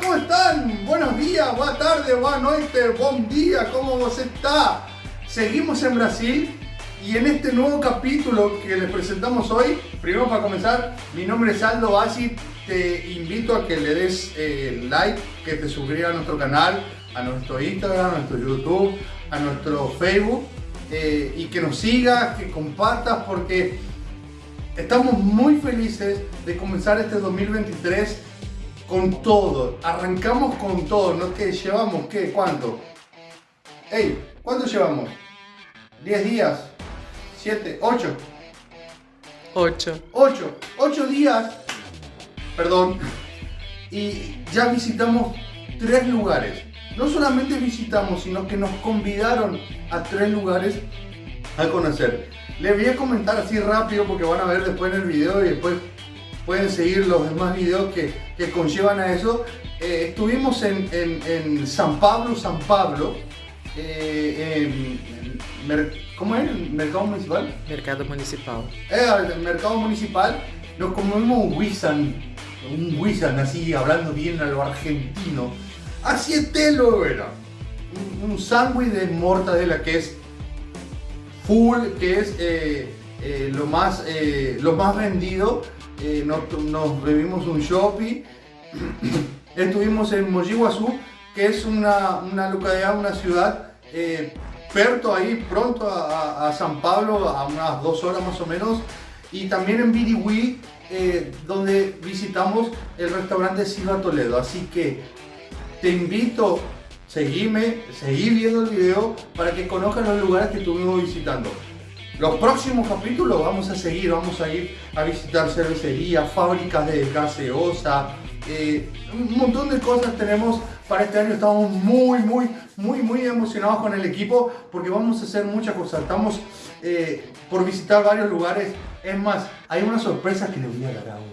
¿cómo están? Buenos días, buena tarde, buena noche, buen día, ¿cómo vos está? Seguimos en Brasil y en este nuevo capítulo que les presentamos hoy, primero para comenzar, mi nombre es Aldo Bassi, te invito a que le des eh, like, que te suscribas a nuestro canal, a nuestro Instagram, a nuestro YouTube, a nuestro Facebook eh, y que nos sigas, que compartas porque estamos muy felices de comenzar este 2023 con todo, arrancamos con todo, ¿no? que llevamos? ¿Qué? ¿Cuánto? Ey, ¿cuánto llevamos? ¿10 días? ¿7? ¿8? 8. 8. 8 días, perdón, y ya visitamos tres lugares. No solamente visitamos, sino que nos convidaron a tres lugares a conocer. Les voy a comentar así rápido porque van a ver después en el video y después pueden seguir los demás videos que, que conllevan a eso. Eh, estuvimos en, en, en, San Pablo, San Pablo, eh, en, en, ¿cómo es? ¿El mercado municipal? Mercado municipal. Eh, el mercado municipal. Nos comimos un Wisan, un Wisan así, hablando bien a lo argentino. Así telo era. Un, un sándwich de mortadela que es full, que es eh, eh, lo, más, eh, lo más vendido. Nos, nos, bebimos un shopping. Estuvimos en Mogi Guazú, que es una, una localidad, una ciudad perto ahí, pronto a, San Pablo, a unas dos horas más o menos. Y también en Birigüí, donde visitamos el restaurante Silva Toledo. Así que te invito seguime, seguí viendo el video para que conozcan los lugares que estuvimos visitando. Los próximos capítulos vamos a seguir, vamos a ir a visitar cervecerías, fábricas de gaseosa, eh, un montón de cosas tenemos para este año. Estamos muy, muy, muy, muy emocionados con el equipo porque vamos a hacer muchas cosas. Estamos eh, por visitar varios lugares. Es más, hay una sorpresa que les voy a dar ahora.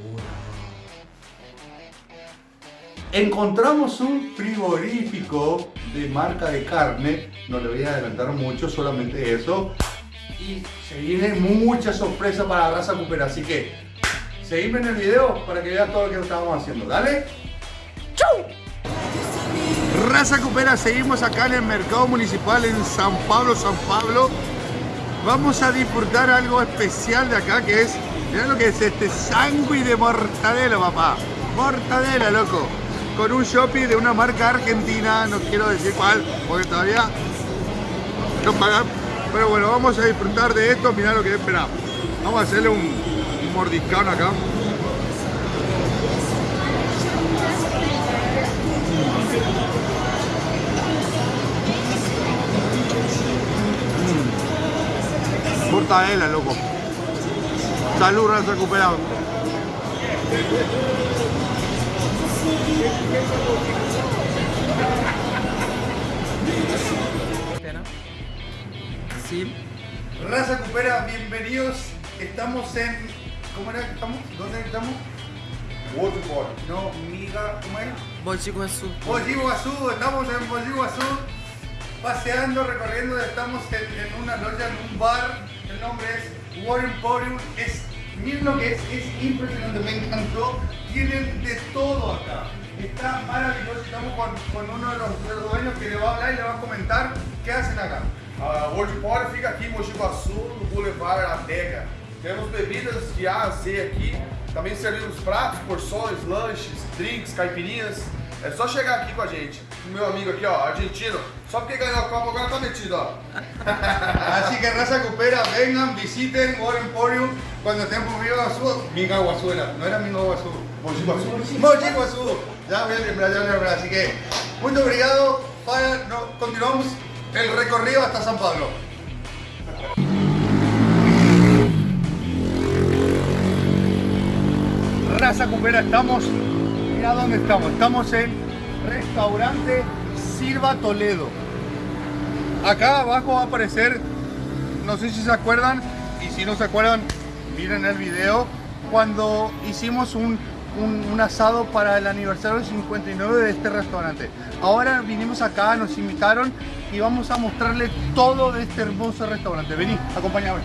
Encontramos un frigorífico de marca de carne, no le voy a adelantar mucho, solamente eso. Y se viene mucha sorpresa para la raza Cooper, así que seguime en el video para que veas todo lo que estamos haciendo. Dale. ¡Chau! Raza Cupera, seguimos acá en el mercado municipal en San Pablo, San Pablo. Vamos a disfrutar algo especial de acá que es, mirá lo que es este sándwich de mortadela, papá. Mortadela, loco con un shopping de una marca argentina, no quiero decir cuál, porque todavía no pagan. Pero bueno, vamos a disfrutar de esto, mirá lo que es, espera. Vamos a hacerle un, un mordiscón acá. Mm. Mortadela, loco. Salud, raza recuperado. Sí. Raza Cupera, bienvenidos. Estamos en. ¿Cómo era que estamos? ¿Dónde estamos? Waterfall. No, Miga. ¿Cómo es? Mogi Guazú. Mogi Guazú, estamos en Mogi Guazú. Paseando, recorriendo. Estamos en, en, una loya, en un bar. El nombre es War Emporium. Es, miren lo que es, es impresionante, me encantó. Tienen de todo acá. Está maravilloso, estamos con, con uno de los, de los, dueños que le va a hablar y le va a comentar qué hacen acá. Uh, o World fica aqui em Mogi Guaçu, no Boulevard Adega. Temos bebidas de A a Z aqui. Também servimos pratos, porções, lanches, drinks, caipirinhas. É só chegar aqui com a gente. O meu amigo aqui, ó, argentino. Só porque ganhou a Copa agora tá metido, ó. Así que raza cupera, vengan, visiten War Emporium cuando estén por Guazú. Miga Guazú era, no era Miga Guazú. Mogi Guaçu. Mogi. Ya voy a lembrar, ya voy a lembrar. Así que, muy obrigado. Para, no, continuamos el recorrido hasta San Pablo. Raza Cupera, estamos, mira dónde estamos, estamos en restaurante Silva Toledo. Acá abajo va a aparecer, no sé si se acuerdan, y si no se acuerdan, miren el video, cuando hicimos un un, un, asado para el aniversario 59 de este restaurante. Ahora vinimos acá, nos invitaron y vamos a mostrarles todo de este hermoso restaurante. Vení, acompáñame.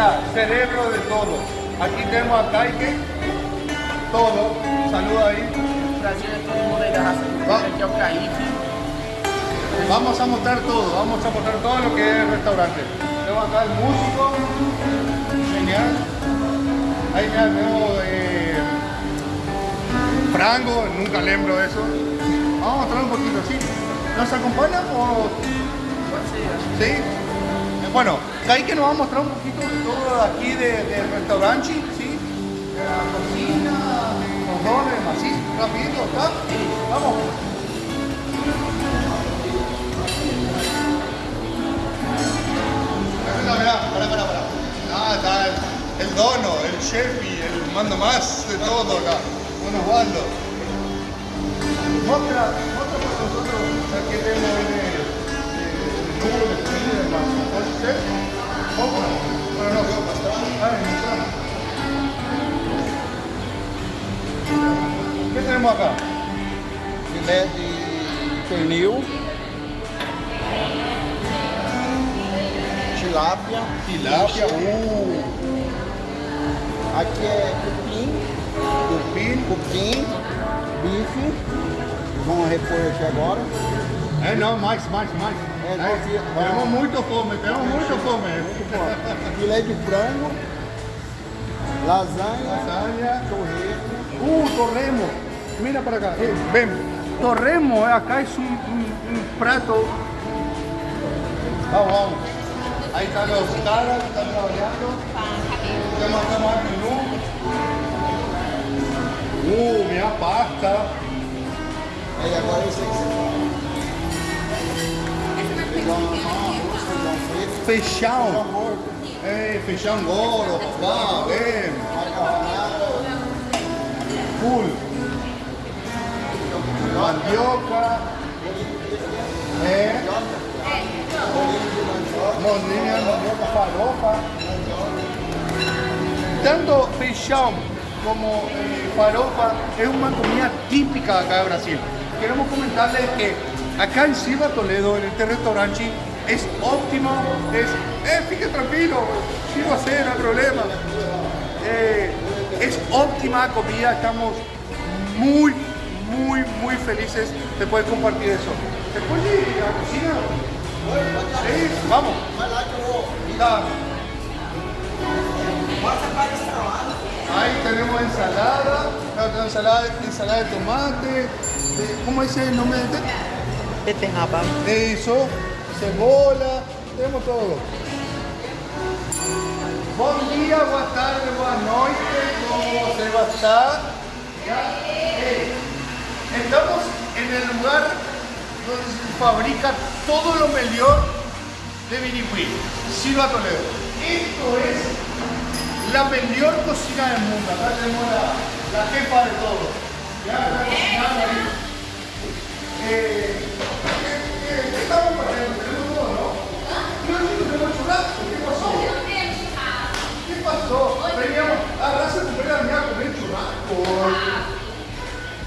acá, cerebro de todo. Aquí tenemos a Kaike, todo. Saluda ahí. Prazer é todo mundo aí da raça Va. Aqui é o Kaique. Vamos a mostrar todo, vamos a mostrar todo lo que es el restaurante. Tenemos acá el músico, genial. Ahí ya tenemos eh, Frango, nunca lembro eso. Vamos a mostrar un poquito, ¿sí? ¿Nos acompaña o...? Acho. ¿Sí? Eh, Bueno, ahí que nos va a mostrar un poquito todo de aquí de- del restaurante, ¿sí? De la cocina, los dones, así, rapidito, ¿está? Vamos. Dono, el chef y el manda más de todo acá. Don Osvaldo. Mostra, mostra para nosotros aquí tenemos el, el, el número de comida y demás. ¿Puede ser? Mostra. Bueno, no, veo mostrar. Ah, mostrar. ¿Qué tenemos acá? filé de pernil, tilápia, Tilapia, uh, aqui é cupim, cupim. cupim, bife, vamos repor aqui agora. É, não, mais, mais, mais. É, não, Aí, que- temos muito fome, temos muito fome. Muito bom. Filé de frango, lasanha, Lasanha. torresmo, Uh, torremo. Mira para acá. Eh, ven. Torremo eh, acá es un, un- un plato. Vamos, vamos. Ahí están los caras que están trabajando. Tenemos acá aí agora isso aí que você faz. Feijão normal, arroz, feijão frito, Feijão. feijão morto, Eh, feijão gordo, papá. Ven. macarronada, Full. Mandioca. Eh. Molinha, mandioca, farofa. Tanto feijão como eh, farofa es una comida típica acá de Brasil. Queremos comentarles que acá en Silva Toledo, en este restaurante, es óptimo, es, eh, fíjate tranquilo, va a ser, no hay problema. Eh, es óptima comida, estamos muy, muy, muy felices de poder compartir eso. ¿Después de la cocina? Sí, vamos. Ahí tenemos ensalada, la ensalada, ensalada de tomate, ¿cómo dice el nombre de Beterraba. Eso, cebola, tenemos todo. Bom dia, boa tarde, boa noite, como você vai estar? Ya, eh, Estamos en el lugar donde se fabrica todo lo mejor de Birigüí, Silva Toledo. Esto es la mejor cocina del mundo. Acá tenemos la, la jefa de todo. Ya Yo sí que tengo churrasco. ¿Qué pasó? ¿Qué pasó? Veníamos a raza de primera venía a comer churrasco.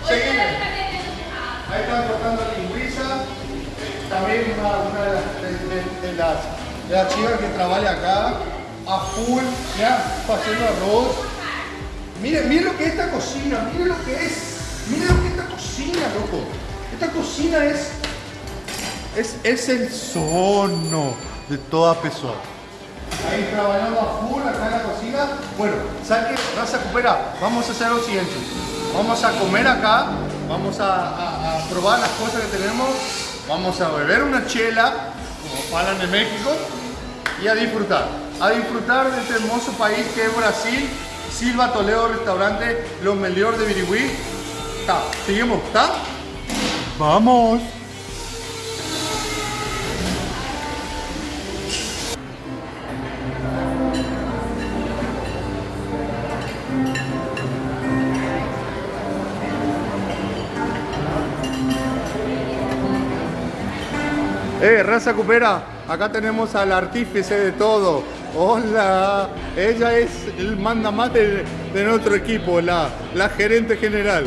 Seguimos. Ahí están cortando lingüiza. También una, de, las, de, de- de las, de chicas que trabaja acá. A full, ya, haciendo arroz. Miren, miren lo que es esta cocina, miren lo que es. Miren lo que es esta cocina, loco. Esta cocina es, es, es el sono de toda persona. Ahí trabajando a full acá en la cocina. Bueno, ¿sabes qué? Raza Cupera, vamos a hacer lo siguiente. Vamos a comer acá, vamos a, probar las cosas que tenemos, vamos a beber una chela, como hablan en México, y a disfrutar. A disfrutar de este hermoso país que es Brasil, Silva Toledo Restaurante, lo mejor de Birigüí. Está, seguimos, ¿está? Vamos. Eh, raza cupera, acá tenemos al artífice de todo. Hola, ella es el manda más de, de nuestro equipo, la, la gerente general.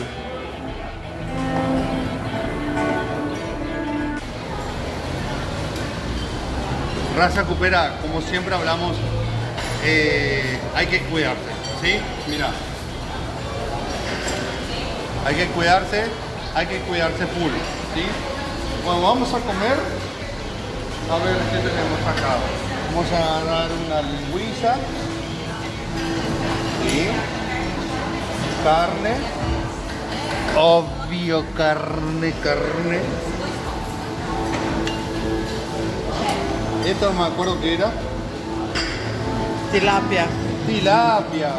Raza cupera, como siempre hablamos, eh, hay que cuidarse, ¿sí? Mira. Hay que cuidarse, hay que cuidarse full, ¿sí? Bueno, vamos a comer. A ver qué tenemos acá. Vamos a agarrar una lingüilla. ¿Sí? Carne. Obvio, carne, carne. Esto no me acuerdo qué era. Tilapia. Tilapia.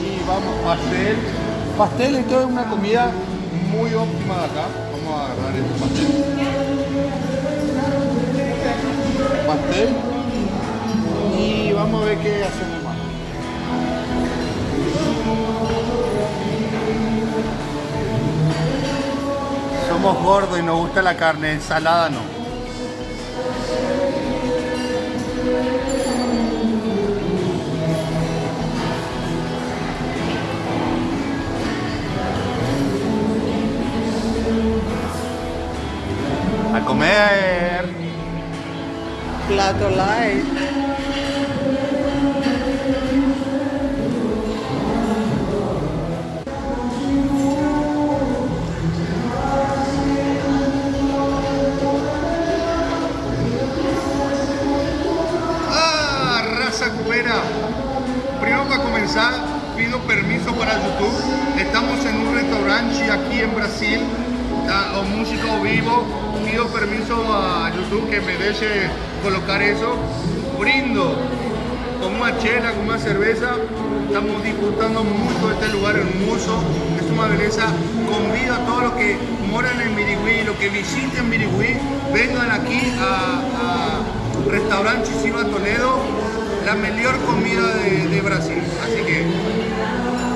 Y vamos, pastel. Pastel esto es una comida muy óptima de acá. Vamos a agarrar este pastel. Pastel. Y vamos a ver qué hacemos más. Somos gordos y nos gusta la carne, ensalada no. A comer. Plato light. Pido permiso a YouTube que me deje colocar eso. Brindo con una chela, con una cerveza. Estamos disfrutando mucho de este lugar hermoso. Es una belleza. Convido a todos los que moran en Mirigüí, los que visiten Mirigüí, vengan aquí a, a Restaurante Chiva Toledo, la mejor comida de, Brasil. Así que.